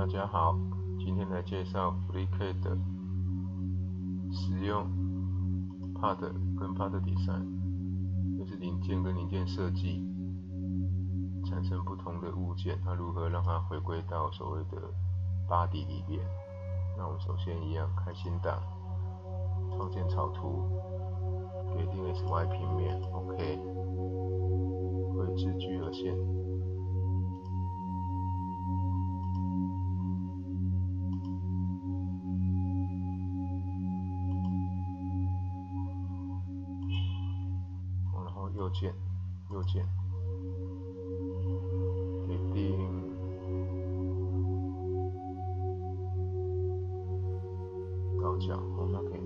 大家好，今天来介绍 FreeCAD 的使用 Part 跟 Part Design，就是零件跟零件设计产生不同的物件，它如何让它回归到所谓的 Body 里面。那我们首先一样开新档，创建草图，给定 SY 平面，OK，绘制聚合线。右键，右键，决定高角，我们可以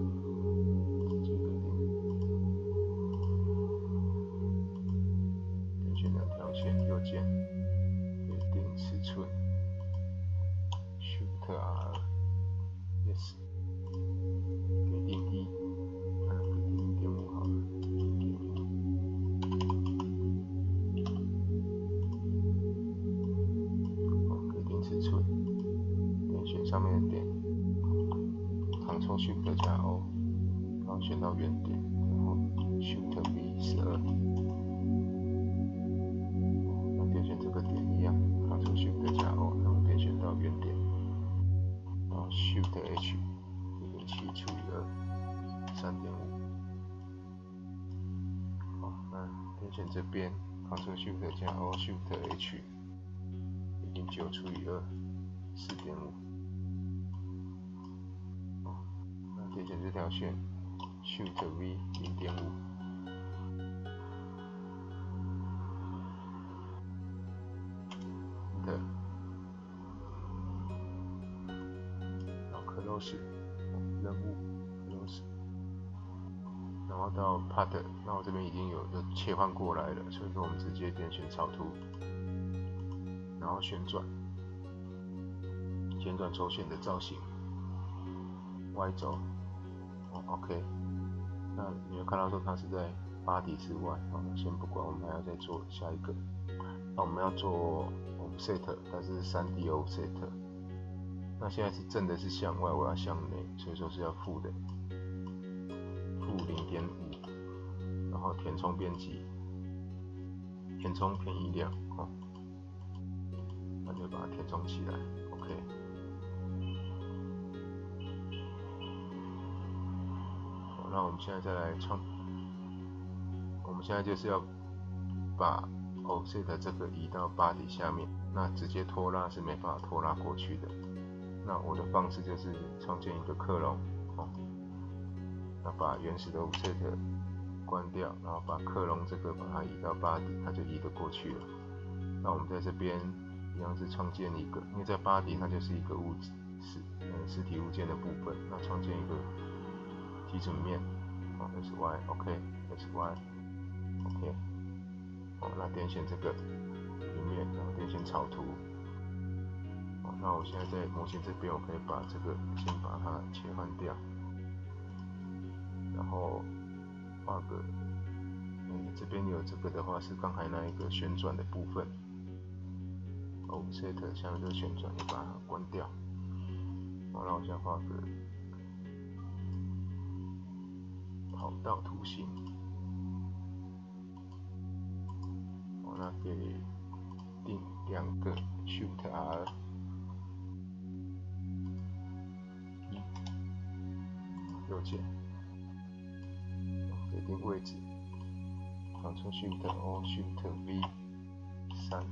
选到原点，然后 Shift V 十二，那点选这个点一样，Ctrl Shift 加 O，然后点选到原点，然后 Shift H，一点七除以二，三点五，好，那点选这边，Ctrl Shift 加 O，Shift H，一点九除以二，四点五。点选这条线。，Shift V 零点五。的，然后 Close 任务 Close，然后到 Part，那我这边已经有有切换过来了，所以说我们直接点选草图，然后旋转，旋转轴线的造型，Y 轴。哦 OK，那你会看到说它是在八底之外，好，那先不管，我们还要再做下一个。那我们要做 offset，它是三 D O set。那现在是正的是向外，我要向内，所以说是要负的，负零点五，然后填充编辑，填充偏移量，哦，那就把它填充起来那我们现在再来创，我们现在就是要把 offset 这个移到 body 下面，那直接拖拉是没办法拖拉过去的。那我的方式就是创建一个克隆，哦，那把原始的 offset 关掉，然后把克隆这个把它移到 body，它就移得过去了。那我们在这边一样是创建一个，因为在 body 它就是一个物质实嗯实体物件的部分，那创建一个。基准面，哦，S Y，OK，S Y，OK，好，那点选这个平面，然后点选草图，好，那我现在在模型这边，我可以把这个先把它切换掉，然后画个，嗯，这边有这个的话是刚才那一个旋转的部分，Offset 下面这个旋转，你把它关掉，好，那我现在画个。跑道图形，我那给定两个 Shift R 一右键，给定位置，Ctrl Shift O Shift V 三，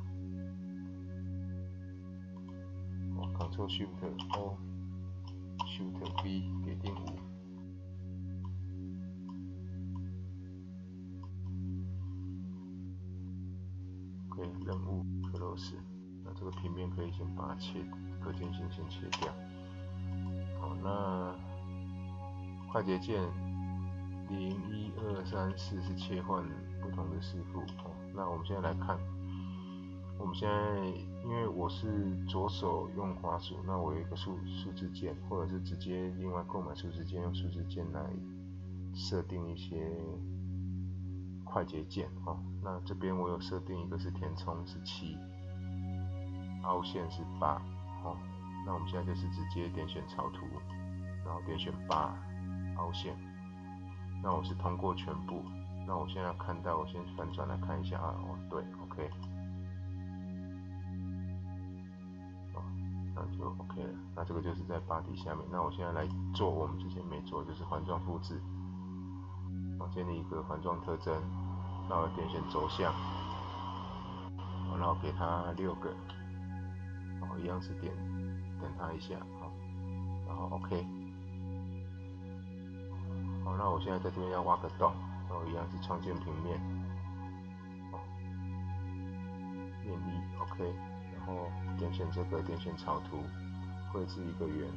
我 Ctrl Shift O Shift V 给定五。任务 close，那这个平面可以先把它切，可见性先切掉。好，那快捷键零一二三四是切换不同的视符。哦，那我们现在来看，我们现在因为我是左手用滑鼠，那我有一个数数字键，或者是直接另外购买数字键，用数字键来设定一些。快捷键哦，那这边我有设定一个是填充是七，凹陷是八，哦，那我们现在就是直接点选草图，然后点选八凹陷。那我是通过全部。那我现在看到，我先反转来看一下啊。哦，对，OK。那就 OK 了。那这个就是在八底下面。那我现在来做我们之前没做，就是环状复制。建立一个环状特征。然后点选轴向。然后给它六个。然后一样是点点它一下，好。然后 OK。好，那我现在在这边要挖个洞。然后一样是创建平面。面一 OK。然后点选这个，点选草图，绘制一个圆。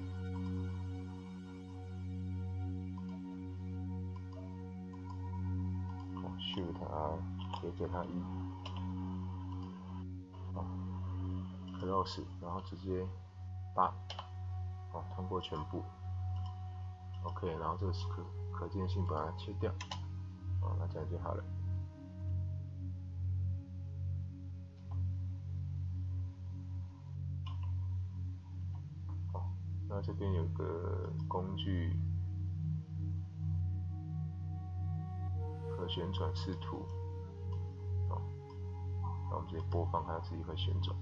，Shift R，叠加它一。哦，Close，然后直接八。哦，通过全部。OK，然后这个是可可见性把它切掉。哦，那这样就好了。那这边有个工具，旋转视图，哦，那我们直接播放，它自己会旋转。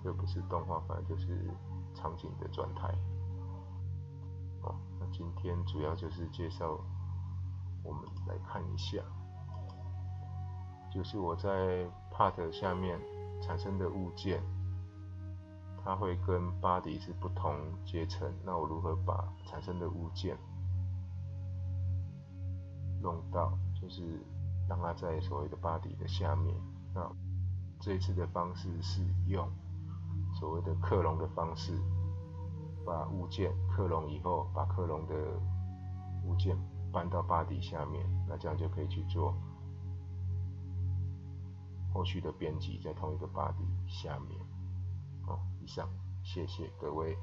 这不是动画，反正就是场景的转台。哦，那今天主要就是介绍，我们来看一下，就是我在 Part 下面产生的物件。它会跟 body 是不同阶层，那我如何把产生的物件弄到，就是让它在所谓的 body 的下面？那这一次的方式是用所谓的克隆的方式，把物件克隆以后，把克隆的物件搬到 body 下面，那这样就可以去做后续的编辑，在同一个 body 下面。以上，谢谢各位。